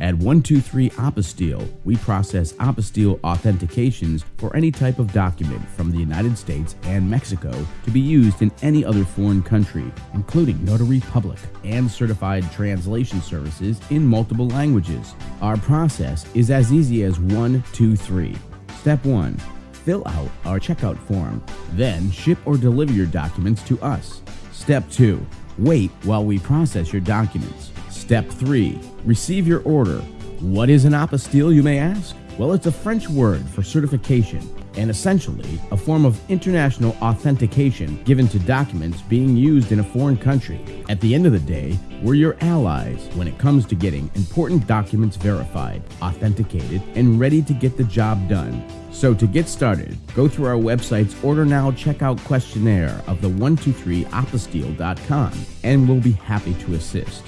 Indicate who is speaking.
Speaker 1: At 123 Apostille, we process apostille authentications for any type of document from the United States and Mexico to be used in any other foreign country, including Notary Public and certified translation services in multiple languages. Our process is as easy as 1, 2, 3. Step 1. Fill out our checkout form. Then ship or deliver your documents to us. Step 2. Wait while we process your documents. Step 3. Receive your order. What is an apostille, you may ask? Well, it's a French word for certification and essentially a form of international authentication given to documents being used in a foreign country. At the end of the day, we're your allies when it comes to getting important documents verified, authenticated, and ready to get the job done. So to get started, go through our website's Order Now checkout questionnaire of the 123apostille.com and we'll be happy to assist.